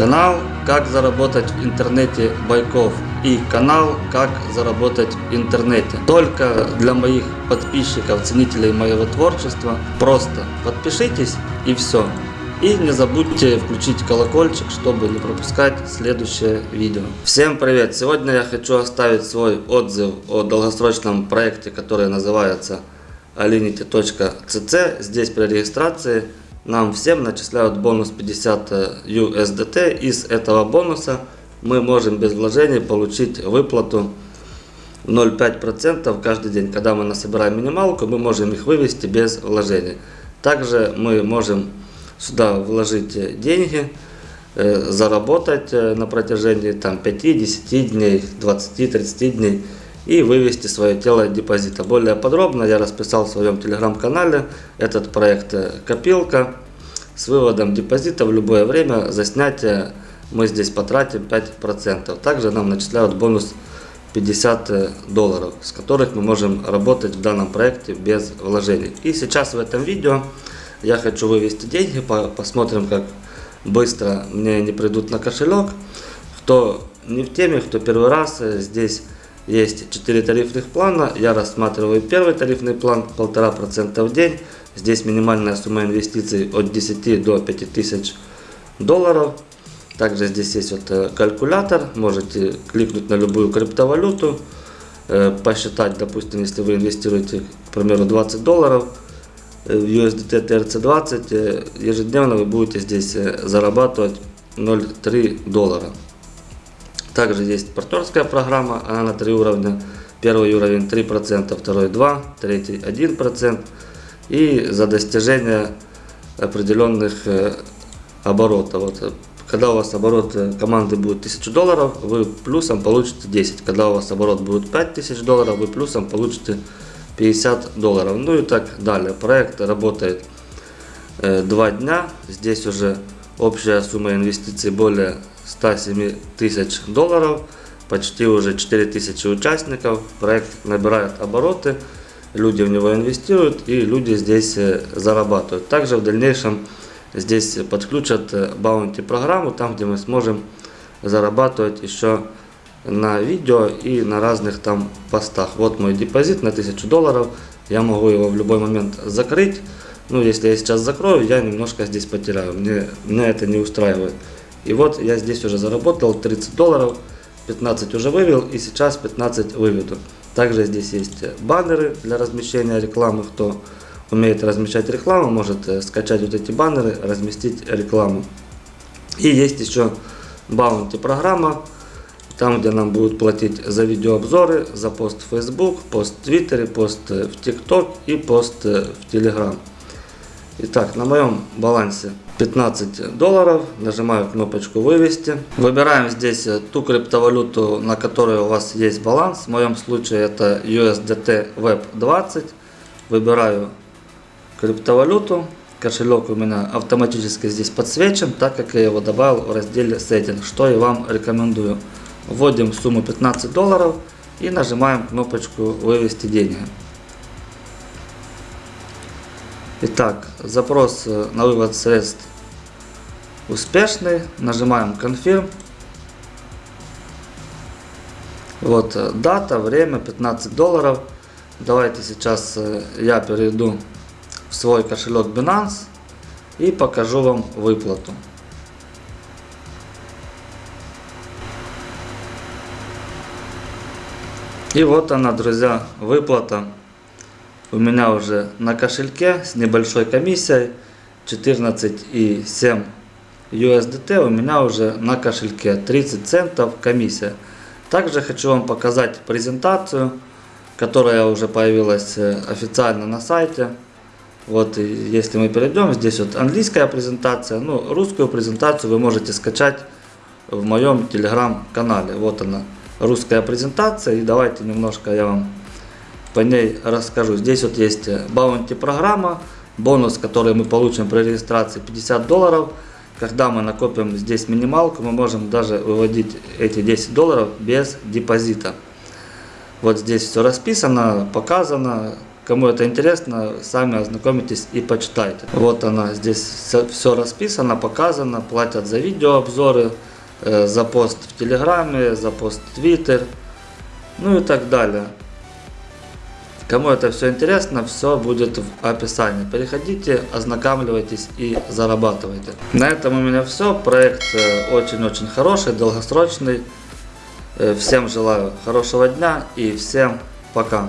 Канал «Как заработать в интернете Байков» и канал «Как заработать в интернете». Только для моих подписчиков, ценителей моего творчества. Просто подпишитесь и все. И не забудьте включить колокольчик, чтобы не пропускать следующее видео. Всем привет! Сегодня я хочу оставить свой отзыв о долгосрочном проекте, который называется alinity.cc. Здесь при регистрации нам всем начисляют бонус 50 USDT. Из этого бонуса мы можем без вложений получить выплату 0,5% каждый день. Когда мы насобираем минималку, мы можем их вывести без вложений. Также мы можем сюда вложить деньги, э, заработать э, на протяжении там, 5-10 дней, 20-30 дней и вывести свое тело депозита. Более подробно я расписал в своем телеграм-канале этот проект э, «Копилка» с выводом депозита в любое время. За снятие мы здесь потратим 5%. Также нам начисляют бонус 50 э, долларов, с которых мы можем работать в данном проекте без вложений. И сейчас в этом видео я хочу вывести деньги, посмотрим как быстро мне они придут на кошелек. Кто не в теме, кто первый раз, э, здесь есть 4 тарифных плана. Я рассматриваю первый тарифный план 1,5% в день. Здесь минимальная сумма инвестиций от 10 до 5000 долларов. Также здесь есть вот э, калькулятор. Можете кликнуть на любую криптовалюту. Э, посчитать, допустим, если вы инвестируете, к примеру, 20 долларов в USDT TRC20, ежедневно вы будете здесь зарабатывать 0,3 доллара. Также есть партнерская программа, она на три уровня. Первый уровень 3%, второй 2%, третий 1%. И за достижение определенных э, оборотов. Вот, когда у вас оборот э, команды будет 1000 долларов, вы плюсом получите 10. Когда у вас оборот будет 5000 долларов, вы плюсом получите 50 долларов. Ну и так далее. Проект работает э, 2 дня. Здесь уже общая сумма инвестиций более 107 тысяч долларов, почти уже 4 тысячи участников, проект набирает обороты, люди в него инвестируют и люди здесь э, зарабатывают. Также в дальнейшем здесь подключат баунти программу, там где мы сможем зарабатывать еще на видео и на разных там постах. Вот мой депозит на 1000 долларов, я могу его в любой момент закрыть. Ну, если я сейчас закрою, я немножко здесь потеряю, мне, меня это не устраивает. И вот я здесь уже заработал 30 долларов, 15 уже вывел и сейчас 15 выведу. Также здесь есть баннеры для размещения рекламы. Кто умеет размещать рекламу, может э, скачать вот эти баннеры, разместить рекламу. И есть еще баунти программа, там где нам будут платить за видеообзоры, за пост в Facebook, пост в Твиттере, пост э, в TikTok и пост э, в Telegram. Итак, на моем балансе 15 долларов. Нажимаю кнопочку вывести. Выбираем здесь ту криптовалюту, на которой у вас есть баланс. В моем случае это USDT Web 20. Выбираю криптовалюту. Кошелек у меня автоматически здесь подсвечен, так как я его добавил в разделе Setting, что и вам рекомендую. Вводим сумму 15 долларов и нажимаем кнопочку вывести деньги. Итак, запрос э, на вывод средств успешный. Нажимаем Confirm. Вот э, дата, время, 15 долларов. Давайте сейчас э, я перейду в свой кошелек Binance и покажу вам выплату. И вот она, друзья, выплата у меня уже на кошельке с небольшой комиссией 14,7 USDT у меня уже на кошельке 30 центов комиссия. Также хочу вам показать презентацию, которая уже появилась э, официально на сайте. Вот если мы перейдем, здесь вот английская презентация, ну русскую презентацию вы можете скачать в моем телеграм-канале. Вот она, русская презентация. И давайте немножко я вам по ней расскажу. Здесь вот есть баунти программа, бонус, который мы получим при регистрации 50 долларов. Когда мы накопим здесь минималку, мы можем даже выводить эти 10 долларов без депозита. Вот здесь все расписано, показано, Кому это интересно, сами ознакомитесь и почитайте. Вот она, здесь все расписано, показано, платят за видеообзоры, э, за пост в Телеграме, за пост в Твиттер, ну и так далее. Кому это все интересно, все будет в описании. Переходите, ознакомливайтесь и зарабатывайте. На этом у меня все. Проект э, очень-очень хороший, долгосрочный. Э, Всем желаю хорошего дня и всем пока.